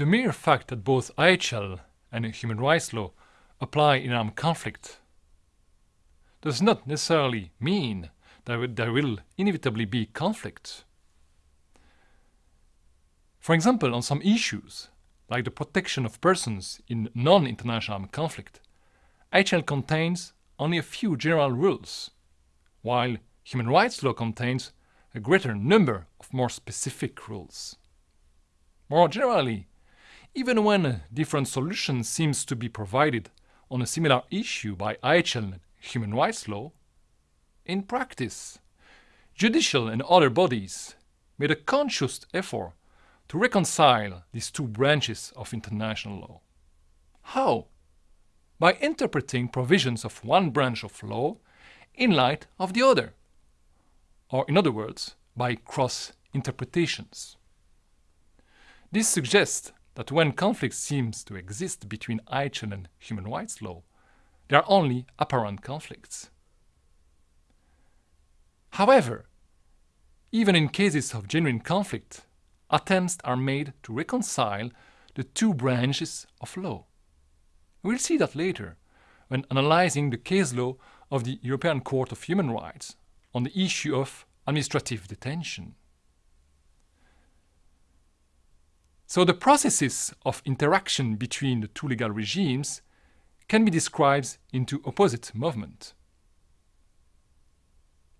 The mere fact that both IHL and human rights law apply in armed conflict does not necessarily mean that there will inevitably be conflict. For example, on some issues, like the protection of persons in non-international armed conflict, IHL contains only a few general rules, while human rights law contains a greater number of more specific rules. More generally, even when a different solution seems to be provided on a similar issue by IHL human rights law, in practice, judicial and other bodies made a conscious effort to reconcile these two branches of international law. How? By interpreting provisions of one branch of law in light of the other, or in other words, by cross-interpretations. This suggests that when conflict seems to exist between IHL and human rights law, they are only apparent conflicts. However, even in cases of genuine conflict, attempts are made to reconcile the two branches of law. We'll see that later when analyzing the case law of the European Court of Human Rights on the issue of administrative detention. So the processes of interaction between the two legal regimes can be described into opposite movement.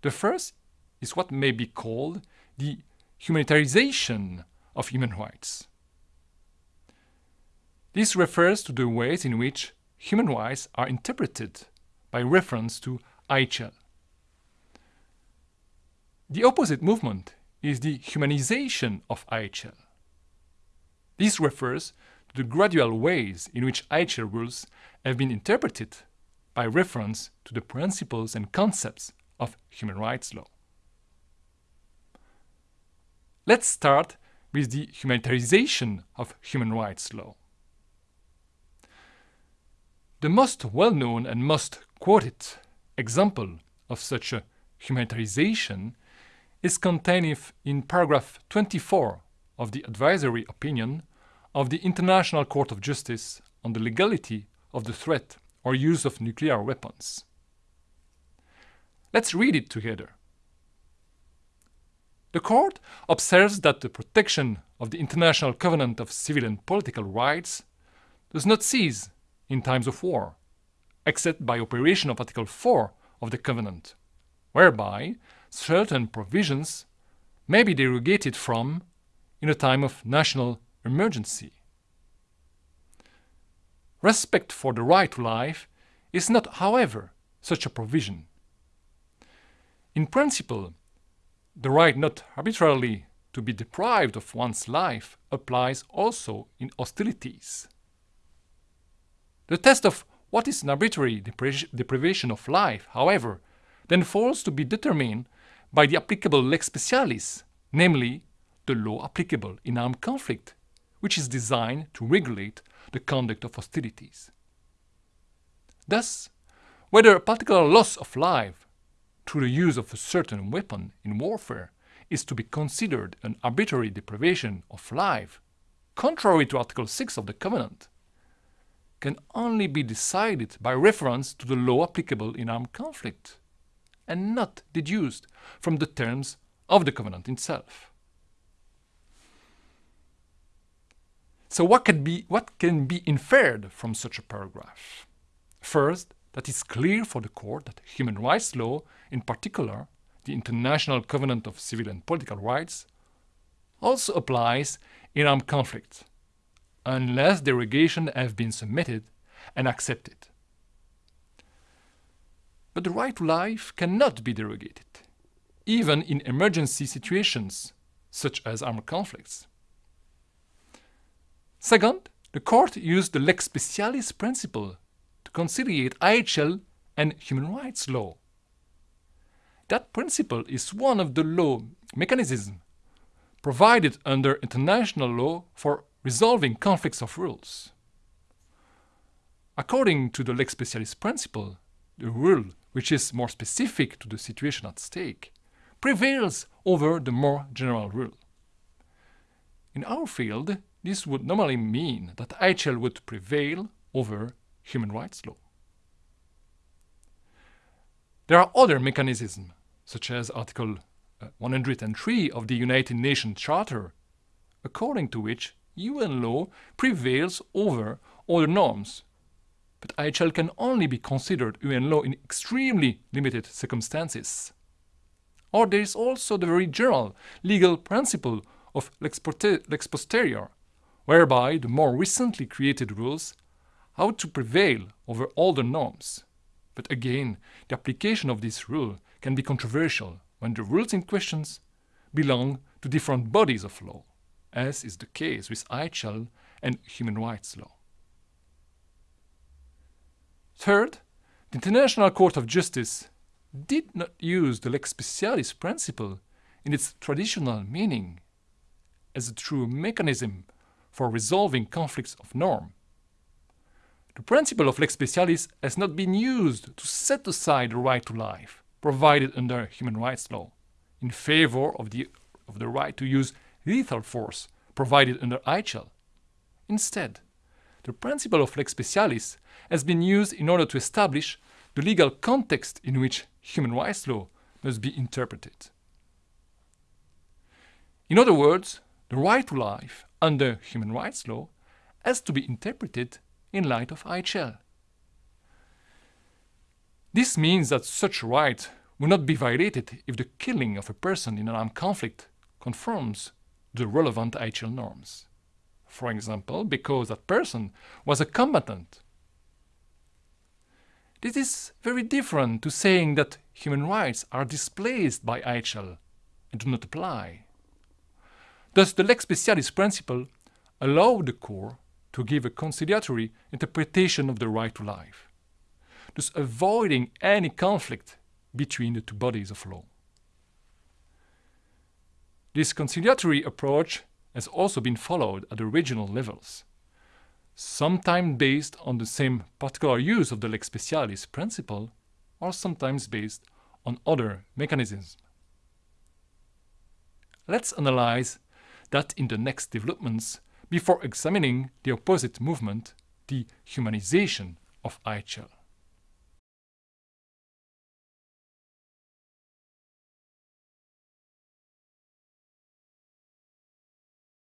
The first is what may be called the humanitarization of human rights. This refers to the ways in which human rights are interpreted by reference to IHL. The opposite movement is the humanization of IHL. This refers to the gradual ways in which IHL rules have been interpreted by reference to the principles and concepts of human rights law. Let's start with the humanitarization of human rights law. The most well-known and most quoted example of such a humanitarization is contained in paragraph 24 of the advisory opinion of the International Court of Justice on the legality of the threat or use of nuclear weapons. Let's read it together. The court observes that the protection of the International Covenant of Civil and Political Rights does not cease in times of war, except by operation of Article 4 of the Covenant, whereby certain provisions may be derogated from in a time of national emergency. Respect for the right to life is not, however, such a provision. In principle, the right not arbitrarily to be deprived of one's life applies also in hostilities. The test of what is an arbitrary deprivation of life, however, then falls to be determined by the applicable lex specialis, namely the law applicable in armed conflict, which is designed to regulate the conduct of hostilities. Thus, whether a particular loss of life through the use of a certain weapon in warfare is to be considered an arbitrary deprivation of life, contrary to Article 6 of the Covenant, can only be decided by reference to the law applicable in armed conflict, and not deduced from the terms of the Covenant itself. So what can be, what can be inferred from such a paragraph? First, that it's clear for the court that human rights law, in particular the International Covenant of Civil and Political Rights, also applies in armed conflict, unless derogation have been submitted and accepted. But the right to life cannot be derogated, even in emergency situations, such as armed conflicts. Second, the court used the lex specialis principle to conciliate IHL and human rights law. That principle is one of the law mechanisms provided under international law for resolving conflicts of rules. According to the lex specialis principle, the rule, which is more specific to the situation at stake, prevails over the more general rule. In our field, this would normally mean that IHL would prevail over human rights law. There are other mechanisms, such as Article uh, 103 of the United Nations Charter, according to which UN law prevails over other norms. But IHL can only be considered UN law in extremely limited circumstances. Or there is also the very general legal principle of lex posterior, whereby the more recently created rules ought to prevail over older norms. But again, the application of this rule can be controversial when the rules in question belong to different bodies of law, as is the case with IHL and human rights law. Third, the International Court of Justice did not use the lex specialis principle in its traditional meaning as a true mechanism for resolving conflicts of norm. The principle of lex specialis has not been used to set aside the right to life provided under human rights law in favor of the, of the right to use lethal force provided under IHL. Instead, the principle of lex specialis has been used in order to establish the legal context in which human rights law must be interpreted. In other words, the right to life under human rights law has to be interpreted in light of IHL. This means that such right will not be violated if the killing of a person in an armed conflict conforms the relevant IHL norms. For example, because that person was a combatant. This is very different to saying that human rights are displaced by IHL and do not apply. Thus, the lex specialis principle allowed the Court to give a conciliatory interpretation of the right to life, thus avoiding any conflict between the two bodies of law. This conciliatory approach has also been followed at the regional levels, sometimes based on the same particular use of the lex specialis principle, or sometimes based on other mechanisms. Let's analyze that in the next developments before examining the opposite movement, the humanization of IHL.